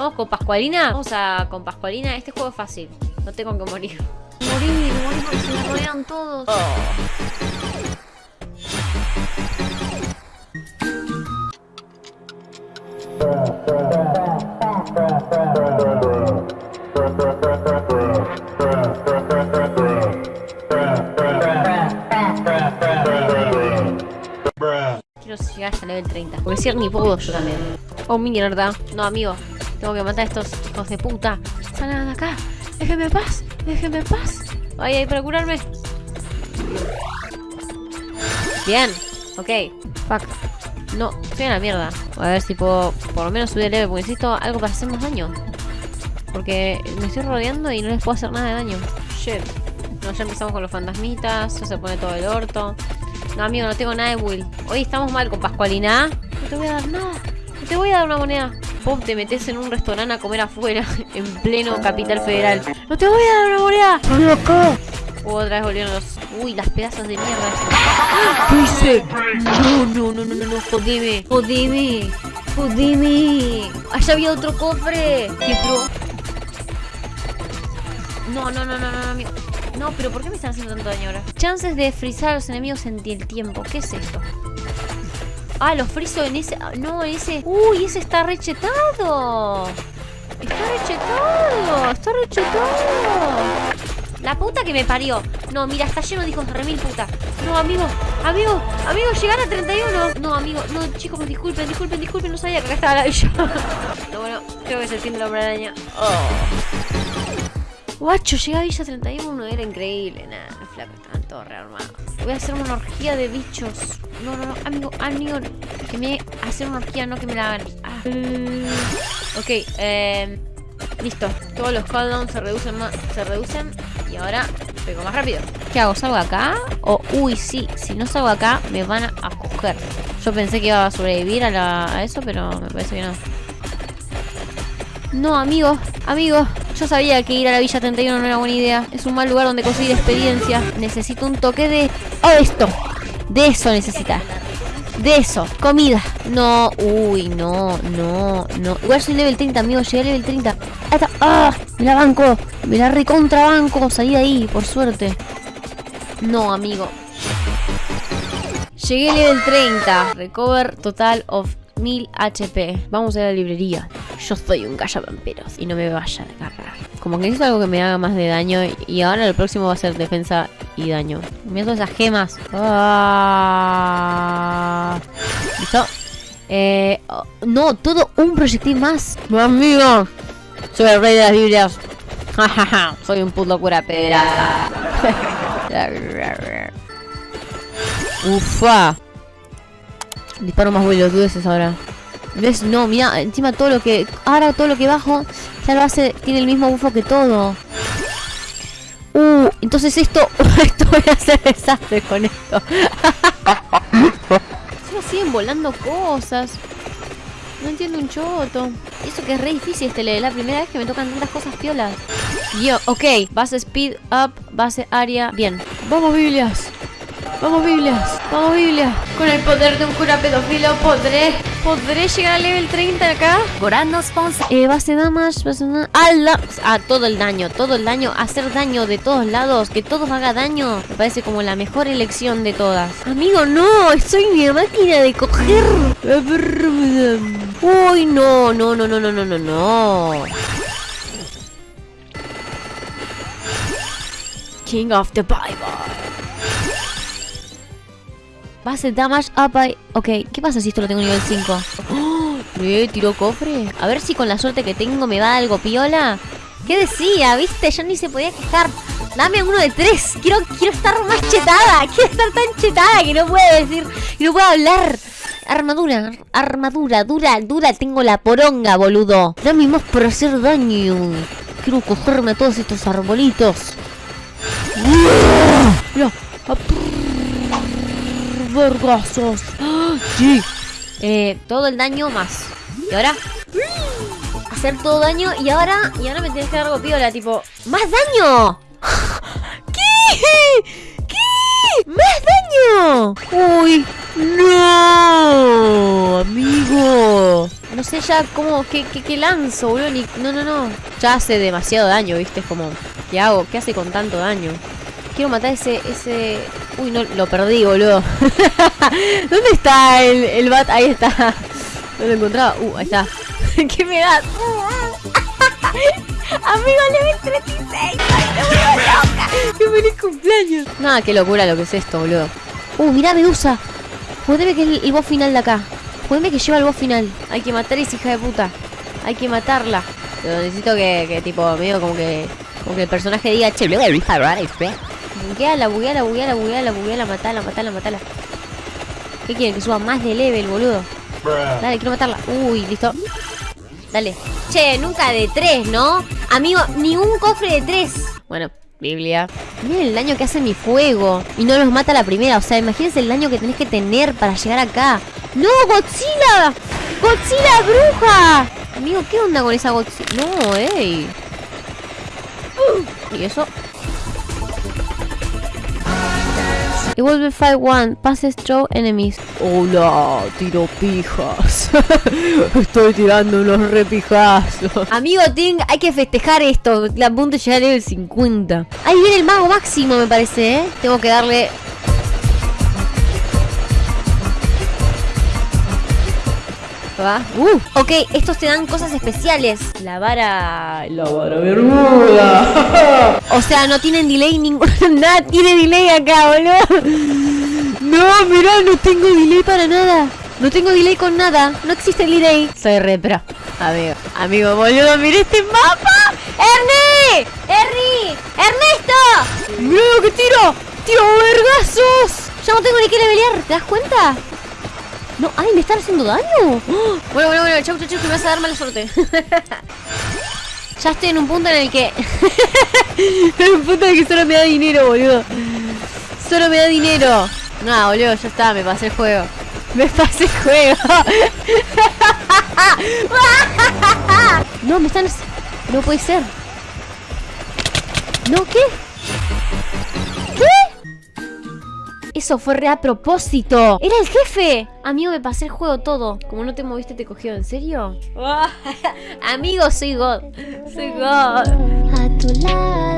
Vamos con Pascualina. Vamos a con Pascualina. Este juego es fácil. No tengo que morir. Morir, morir porque se me rodean todos. Quiero llegar hasta level 30. Porque si ni puedo yo también. Oh, mierda. No, amigo. Tengo que matar a estos hijos de puta. Salgan de acá. Déjenme en paz. Déjenme en paz. Ay, ay, para curarme. Bien. Ok. Fuck. No, estoy en la mierda. A ver si puedo por lo menos subir el level. Porque necesito algo para hacer más daño. Porque me estoy rodeando y no les puedo hacer nada de daño. Shit. No, ya empezamos con los fantasmitas. Ya se pone todo el orto. No, amigo, no tengo nada de Will. Hoy estamos mal con Pascualina. No te voy a dar nada. No te voy a dar una moneda. Pop, te metes en un restaurante a comer afuera. En pleno capital federal. No te voy a dar una moneda. ¡Estoy acá! Otra vez volvieron los... Uy, las pedazos de mierda. ¿Qué hice? No, no, no, no, no, no. Jodeme. Jodeme. Jodeme. Allá había otro cofre. ¿Qué pro? No, no, no, no, no, no. No, pero ¿por qué me están haciendo tanto daño ahora? Chances de frizar a los enemigos en el tiempo. ¿Qué es esto? Ah, los friso en ese... ah, No, ese... Uy, ese está rechetado. Está rechetado. Está rechetado. La puta que me parió. No, mira, está lleno de hijos de remil puta. No, amigo, amigo, amigo, llegar a 31. No, amigo, no, chicos, disculpen, disculpen, disculpen, no sabía que acá estaba la villa. No, bueno, creo que es el fin de la hombre araña. Guacho, llegué a Villa 31, era increíble. Nada, los flacos estaban todos rearmados. Voy a hacer una orgía de bichos. No, no, no, amigo, amigo. Que me hacer una orgía, no que me la hagan. Ah. Ok, eh, listo. Todos los cooldowns se reducen más, se reducen. Y ahora pego más rápido. ¿Qué hago? ¿Salgo acá? O, uy, sí, si no salgo acá, me van a coger. Yo pensé que iba a sobrevivir a, la- a eso, pero me parece que no. No, amigo, amigo. Yo sabía que ir a la Villa 31 no era buena idea. Es un mal lugar donde conseguir experiencia. Necesito un toque de... ¡Oh, esto! De eso necesita. De eso. Comida. No. Uy, no, no, no. Igual soy level 30, amigo. Llegué a level 30. Ahí está. ¡Ah! Me la banco. Me la recontrabanco. Salí de ahí, por suerte. No, amigo. Llegué a level 30. Recover total of 1000 HP. Vamos a la librería. Yo soy un gallavampiros y no me vaya a agarrar. Como que necesito algo que me haga más de daño. Y ahora lo próximo va a ser defensa y daño. Mira esas gemas. Ah. ¿Listo? Eh, oh, no, todo un proyectil más. Mi amigo. Soy el rey de las Biblias. Soy un puto cura pedraza. Ufa. Disparo más boludeces ahora. ¿Ves? No, mira, encima todo lo que... Ahora todo lo que bajo ya lo hace... Tiene el mismo bufo que todo. Uh, entonces esto... esto voy a hacer desastre con esto. Encima siguen volando cosas. No entiendo un choto. Eso que es re difícil este level. La primera vez que me tocan tantas cosas piolas. Yo, ok. Base speed up, base área. Bien. Vamos, Biblias. Vamos, Biblias. Vamos, Biblias. Con el poder de un cura pedófilo podré. ¿Podré llegar al level 30 acá? Gorando sponsor. Eh, base damage, base da- ah, la- ah, todo el daño, todo el daño, hacer daño de todos lados, que todos haga daño, me parece como la mejor elección de todas. Amigo, no, soy mi máquina de coger. Uy, no, no, no, no, no, no, no, no. King of the Bible. Base damage up by... Ok, ¿qué pasa si esto lo tengo nivel 5? ¡Oh! ¿Eh? ¿Tiró cofre? A ver si con la suerte que tengo me va algo piola. ¿Qué decía? ¿Viste? Ya ni se podía quejar. Dame uno de tres. Quiero, quiero estar más chetada. Quiero estar tan chetada que no puedo decir... Que no puedo hablar. Armadura, armadura, dura, dura. Tengo la poronga, boludo. Dame más para hacer daño. Quiero cogerme a todos estos arbolitos. Mira, vergazos. ¡Ah! Sí. Eh, todo el daño más. Y ahora. Hacer todo daño y ahora. Y ahora me tienes que dar algo piola, tipo. ¡Más daño! ¿Qué? ¿Qué? ¡Más daño! ¡Uy! ¡No! Amigo. no sé ya cómo, qué, qué, qué lanzo, boludo. Ni, no, no, no. Ya hace demasiado daño, viste, es como, ¿qué hago? ¿Qué hace con tanto daño? Quiero matar ese, ese... Uy, no, lo perdí, boludo. ¿Dónde está el, el bat? Ahí está. No lo encontraba. Uh, ahí está. ¿Qué me da? Amigo, level 36. Ay, me vuelvo loca. ¡Qué feliz cumpleaños! Nada, qué locura lo que es esto, boludo. Uh, mirá, Medusa. Jodeme que es el, el boss final de acá. Jodeme que lleva el boss final. Hay que matar a esa hija de puta. Hay que matarla. Pero necesito que, que tipo, medio como que... Como que el personaje diga, che, bugueala, bugueala, bugueala, bugueala, bugueala, matala, matala, matala. ¿Qué quieren? Que suba más de level, boludo. Dale, quiero matarla. Uy, listo. Dale. Che, nunca de tres, ¿no? Amigo, ni un cofre de tres. Bueno, Biblia. Miren el daño que hace mi fuego. Y no los mata la primera. O sea, imagínense el daño que tenés que tener para llegar acá. ¡No, Godzilla! ¡Godzilla, bruja! Amigo, ¿qué onda con esa Godzilla? No, ey. ¿Y eso? Evolve Fight One, passes through enemies. Hola, tiro pijas. Estoy tirando unos repijazos. Amigo Ting, hay que festejar esto. La punto de llegar a level 50. Ahí viene el mago máximo, me parece, ¿eh? Tengo que darle Va. Uh, ok, estos te dan cosas especiales. La vara. La vara bermuda. O sea, no tienen delay ningún. Nada tiene delay acá, boludo. No, mirá, no tengo delay para nada. No tengo delay con nada. No existe delay. Soy repro. Amigo, amigo, boludo, mira este mapa. ¡Ernie! ¡Ernie! ¡Ernesto! ¡Mirá lo que tiro! ¡Tiro vergazos! Ya no tengo ni que levelear. ¿Te das cuenta? No, ay, me están haciendo daño. ¡Oh! Bueno, bueno, bueno, chau, chau, chau, que me vas a dar mala suerte. ya estoy en un punto en el que. en un punto en el que solo me da dinero, boludo. Solo me da dinero. No, boludo, ya está, me pasé el juego. Me pasé el juego. no, me están. No puede ser. ¿No qué? Eso fue re a propósito. ¡Era el jefe! Amigo, me pasé el juego todo. Como no te moviste, te cogió. ¿En serio? Amigo, soy God. Soy God. A tu lado